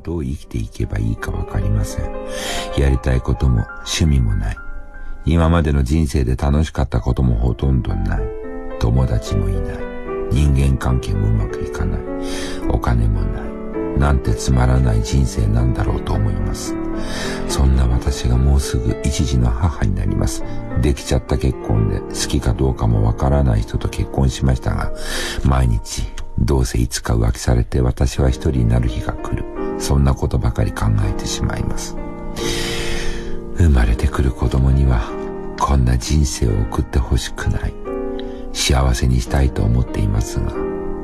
どう生きていけばいいかわかりません。やりたいことも趣味もない。今までの人生で楽しかったこともほとんどない。友達もいない。人間関係もうまくいかない。お金もない。なんてつまらない人生なんだろうと思います。そんな私がもうすぐ一児の母になります。できちゃった結婚で好きかどうかもわからない人と結婚しましたが、毎日どうせいつか浮気されて私は一人になる日が来る。そんなことばかり考えてしまいます。生まれてくる子供にはこんな人生を送ってほしくない。幸せにしたいと思っていますが、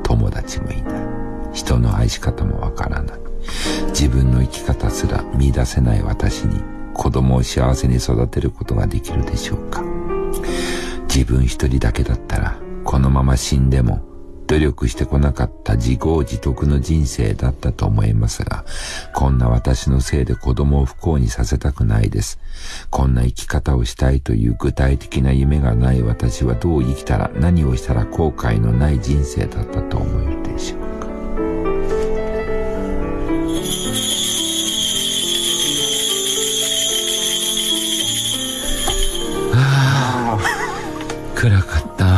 友達もいない。人の愛し方もわからない。自分の生き方すら見出せない私に子供を幸せに育てることができるでしょうか。自分一人だけだったらこのまま死んでも努力してこなかった自業自得の人生だったと思いますが、こんな私のせいで子供を不幸にさせたくないです。こんな生き方をしたいという具体的な夢がない私はどう生きたら何をしたら後悔のない人生だったと思えるでしょうか。はあ、暗かった。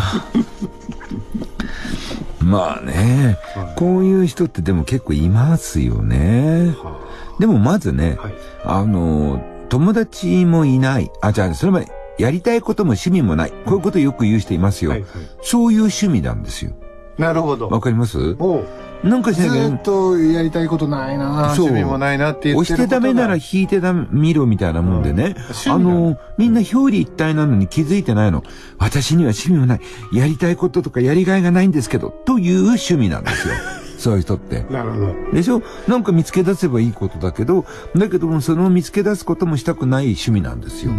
まあね、はい、こういう人ってでも結構いますよね。はあ、でもまずね、はい、あの、友達もいない。あ、じゃあ、それまでやりたいことも趣味もない。こういうことよく言う人いますよ。はいはい、そういう趣味なんですよ。なるほど。わかります？なんかしなきゃ。ずっとやりたいことないな趣味もないなって言って押してダメなら引いてダメ、見ろみたいなもんでね。うん、あの、みんな表裏一体なのに気づいてないの。私には趣味もない。やりたいこととかやりがいがないんですけど、という趣味なんですよ。そういう人って。なるほど。でしょ？なんか見つけ出せばいいことだけど、だけどもその見つけ出すこともしたくない趣味なんですよ。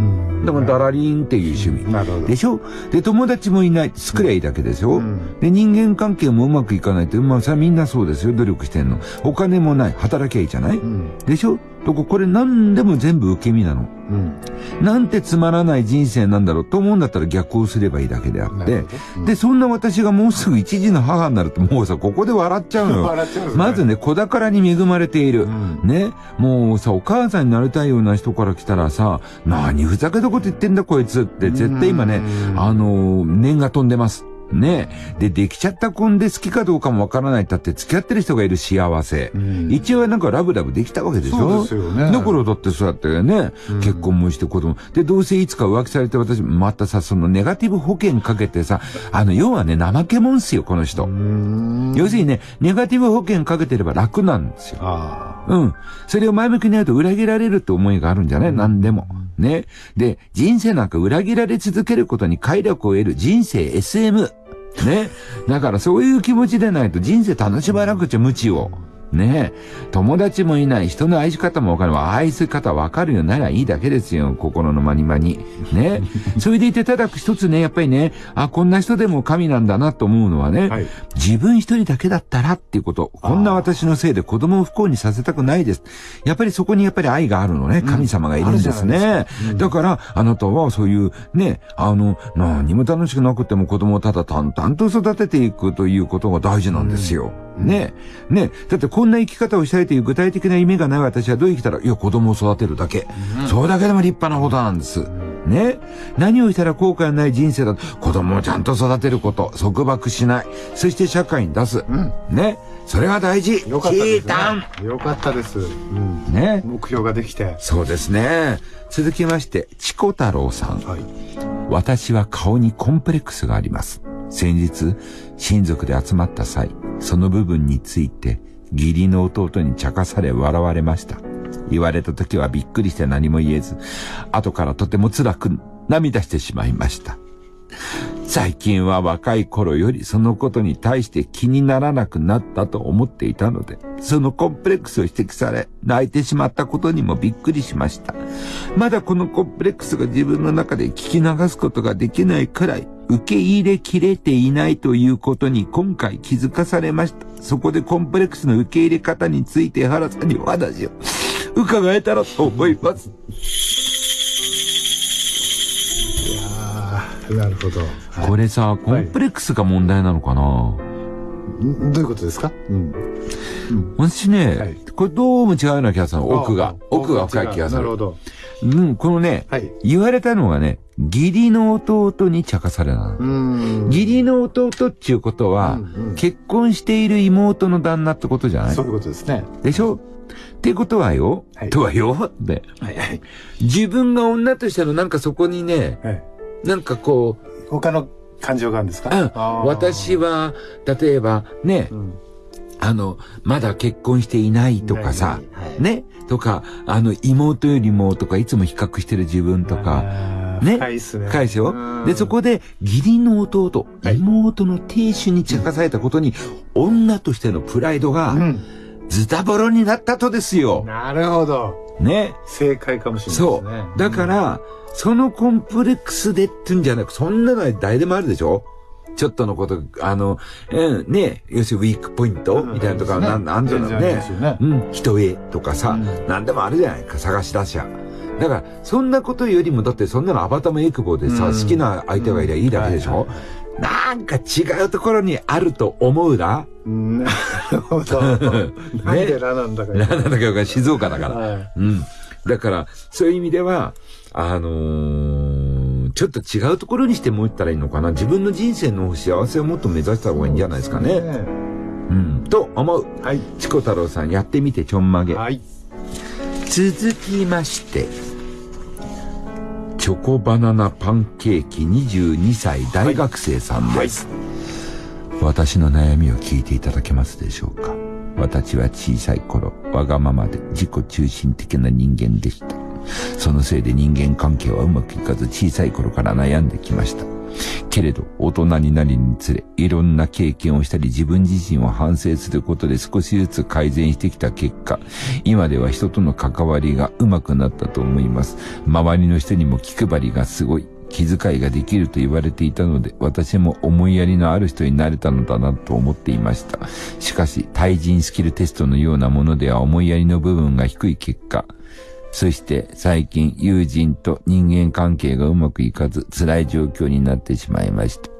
だからダラリンっていう趣味。なるほど。でしょ？で、友達もいない。作りゃいいだけでしょ、うん、で、人間関係もうまくいかないって、まあさ、みんなそうですよ。努力してんの。お金もない。働きゃいいじゃない、うん、でしょ？とこ、これ何でも全部受け身なの。うん。なんてつまらない人生なんだろうと思うんだったら逆をすればいいだけであって、うん、で、そんな私がもうすぐ一児の母になるともうさ、ここで笑っちゃうのよ。笑っちゃう、ね、まずね、子宝に恵まれている。うん、ね。もうさ、お母さんになりたいような人から来たらさ、何ふざけたこと言ってんだこいつって絶対今ね、あのー、念が飛んでます。ねで、できちゃった婚で好きかどうかもわからないったって付き合ってる人がいる幸せ。うん、一応なんかラブラブできたわけでしょ？そうですよね。だからだってそうやってね、うん、結婚もして子供。で、どうせいつか浮気されて私、またさ、そのネガティブ保険かけてさ、あの、要はね、怠けもんすよ、この人。要するにね、ネガティブ保険かけてれば楽なんですよ。うん。それを前向きにやると裏切られるって思いがあるんじゃない？何でも。ね。で、人生なんか裏切られ続けることに快楽を得る人生 SM。ね。だからそういう気持ちでないと人生楽しまなくちゃ無知を。ね友達もいない、人の愛し方もわかる。愛す方わかるよならいいだけですよ。心のまにまに。ね それでいてただ一つね、やっぱりね、あ、こんな人でも神なんだなと思うのはね、はい、自分一人だけだったらっていうこと。こんな私のせいで子供を不幸にさせたくないです。やっぱりそこにやっぱり愛があるのね。神様がいるんですね。うん、だから、あなたはそういう、ね、あの、何も楽しくなくても子供をただ淡々と育てていくということが大事なんですよ。うんねえ。ねえ。だってこんな生き方をしたいという具体的な夢がない私はどう生きたら、いや、子供を育てるだけ。うん、それだけでも立派なことなんです。ね何をしたら後悔のない人生だと、子供をちゃんと育てること、束縛しない。そして社会に出す。うん、ねそれは大事。よかったです、ね。よかったです。うん、ね目標ができて。そうですね。続きまして、チコ太郎さん。はい、私は顔にコンプレックスがあります。先日、親族で集まった際、その部分について、義理の弟に茶化され笑われました。言われた時はびっくりして何も言えず、後からとても辛く涙してしまいました。最近は若い頃よりそのことに対して気にならなくなったと思っていたので、そのコンプレックスを指摘され、泣いてしまったことにもびっくりしました。まだこのコンプレックスが自分の中で聞き流すことができないくらい、受け入れきれていないということに今回気づかされました。そこでコンプレックスの受け入れ方について原さんにお話を伺えたらと思います。なるほど。これさ、コンプレックスが問題なのかな、はどういうことですか？うん。私ね、はい、これどうも違うような気がする奥が。奥が深い気がする。なるほど。うん、このね、はい、言われたのがね、義理の弟に茶化された義理の弟っていうことは、うんうん、結婚している妹の旦那ってことじゃない？そういうことですね。でしょ？ってことはよ、はい、とはよって、はいはい、自分が女としてのなんかそこにね、はい、なんかこう、他の感情があるんですか、うん、私は、例えばね、うん、あの、まだ結婚していないとかさ、はい、ね、とか、あの、妹よりもとか、いつも比較してる自分とか、ね？深いっすね。深いで。で、そこで、義理の弟、妹の亭主に茶化されたことに、女としてのプライドが、ズタボロになったとですよ。なるほど。ね？正解かもしれないですね。そう。だから、そのコンプレックスでってんじゃなく、そんなのは誰でもあるでしょ？ちょっとのこと、あの、うん、ね、要するにウィークポイントみたいなとか、なん、なんていうのね、うん、人へとかさ、なんでもあるじゃないか、探し出しゃ。だから、そんなことよりも、だってそんなのアバターもエクボでさ、好きな相手がいりゃいいだけでしょ、なんか違うところにあると思うな。なるほど。なんでラなんだか。ラなんだか静岡だから。うん。だから、そういう意味では、あのー、ちょっと違うところにしてもったらいいのかな。自分の人生の幸せをもっと目指した方がいいんじゃないですかね。うん。と思う。はい。チコ太郎さんやってみてちょんまげ。はい。続きまして、チョコバナナパンケーキ22歳大学生さんです。はいはい、私の悩みを聞いていただけますでしょうか私は小さい頃、わがままで自己中心的な人間でした。そのせいで人間関係はうまくいかず小さい頃から悩んできました。けれど、大人になりにつれ、いろんな経験をしたり自分自身を反省することで少しずつ改善してきた結果、今では人との関わりがうまくなったと思います。周りの人にも気配りがすごい。気遣いができると言われていたので、私も思いやりのある人になれたのだなと思っていました。しかし、対人スキルテストのようなものでは思いやりの部分が低い結果、そして最近友人と人間関係がうまくいかず辛い状況になってしまいました。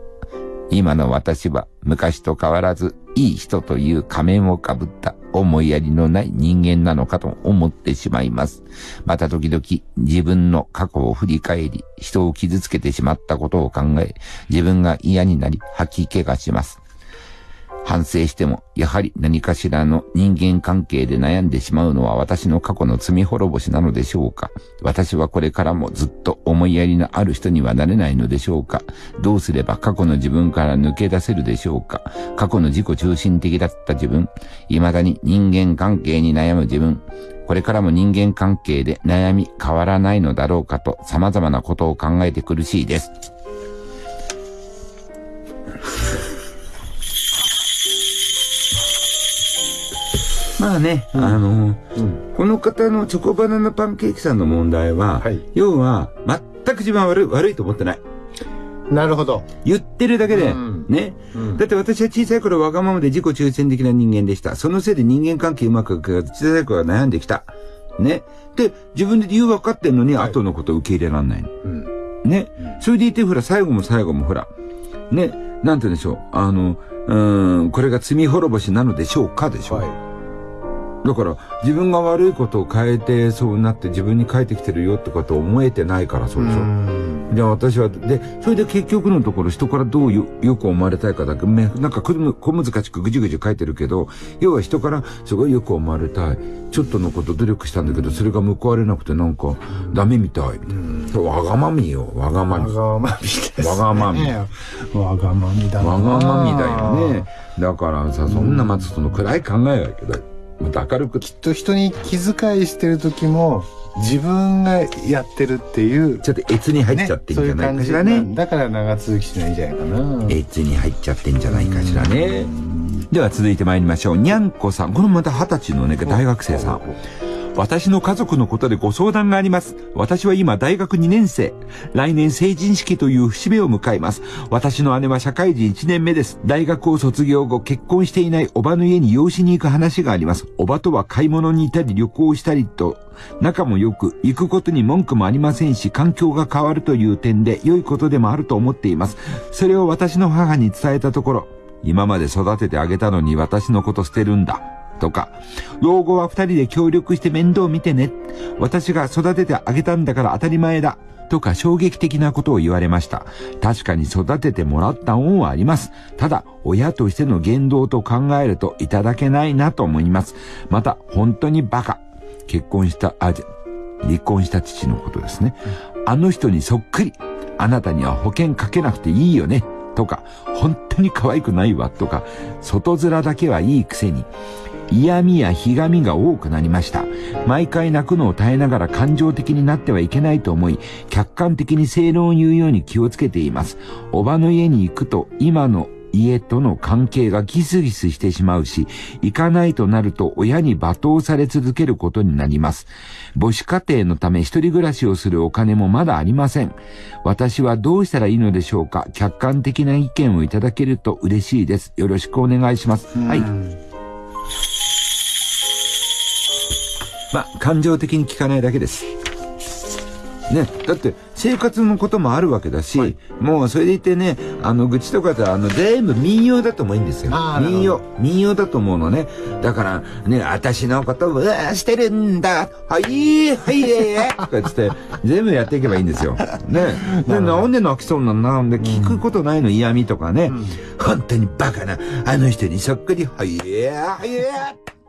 今の私は昔と変わらずいい人という仮面をかぶった思いやりのない人間なのかと思ってしまいます。また時々自分の過去を振り返り、人を傷つけてしまったことを考え、自分が嫌になり吐き気がします。反省しても、やはり何かしらの人間関係で悩んでしまうのは私の過去の罪滅ぼしなのでしょうか？私はこれからもずっと思いやりのある人にはなれないのでしょうか？どうすれば過去の自分から抜け出せるでしょうか？過去の自己中心的だった自分、未だに人間関係に悩む自分、これからも人間関係で悩み変わらないのだろうかと様々なことを考えて苦しいです。まあね、うん、あの、うん、この方のチョコバナナパンケーキさんの問題は、はい、要は、全く自分は悪い、悪いと思ってない。なるほど。言ってるだけで、うん、ね、だって私は小さい頃わがままで自己中心的な人間でした。そのせいで人間関係うまくいかず、小さい頃は悩んできた。ね。で、自分で理由分かってんのに、後のこと受け入れらんないの。ね。それでいて、ほら、最後も最後もほら、ね、なんて言うんでしょう。あの、うん、これが罪滅ぼしなのでしょうかでしょう。はいだから自分が悪いことを変えてそうなって自分に返ってきてるよってことを思えてないからそうでしょ？じゃあ私は、で、それで結局のところ人からどうよよく思われたいかだけ、なんか小難しくぐじぐじ書いてるけど、要は人からすごいよく思われたい。ちょっとのこと努力したんだけど、それが報われなくてなんかダメみたい。そうわがまみよ、わがまみ。わがまみです、ね。わがまみ。わがまみだな。わがまみだよね。だからさ、そんな松との暗い考えだけど、明るくきっと人に気遣いしてる時も自分がやってるっていうちょっと越に入っちゃってんじゃないかしらね、ね、だから長続きしないんじゃないかな。越に入っちゃってんじゃないかしらね。では続いて参りましょう。にゃんこさん。このまた二十歳のね大学生さん私の家族のことでご相談があります。私は今大学2年生。来年成人式という節目を迎えます。私の姉は社会人1年目です。大学を卒業後結婚していないおばの家に養子に行く話があります。おばとは買い物に行ったり旅行したりと仲も良く、行くことに文句もありませんし、環境が変わるという点で良いことでもあると思っています。それを私の母に伝えたところ、今まで育ててあげたのに私のこと捨てるんだ。とか、老後は二人で協力して面倒見てね。私が育ててあげたんだから当たり前だ。とか衝撃的なことを言われました。確かに育ててもらった恩はあります。ただ、親としての言動と考えるといただけないなと思います。また、本当にバカ。結婚した、あ、じゃ、離婚した父のことですね。あの人にそっくり。あなたには保険かけなくていいよね。とか、本当に可愛くないわ。とか、外面だけはいいくせに。嫌味やひがみが多くなりました。毎回泣くのを耐えながら感情的になってはいけないと思い、客観的に正論を言うように気をつけています。おばの家に行くと今の家との関係がギスギスしてしまうし、行かないとなると親に罵倒され続けることになります。母子家庭のため一人暮らしをするお金もまだありません。私はどうしたらいいのでしょうか客観的な意見をいただけると嬉しいです。よろしくお願いします。はい。まあ、感情的に聞かないだけです。ね、だって生活のこともあるわけだし、はい、もうそれでいてね、あの愚痴とかってあの全部民謡だと思うんですよ。民謡、民謡だと思うのね。だからね、私のことをしてるんだ、はい、はい、とか言って全部やっていけばいいんですよ。ね。で、なんで泣きそうなの？なん。で聞くことないの？嫌味とかね、うん、本当にバカな、あの人にそっくり、はい、はい、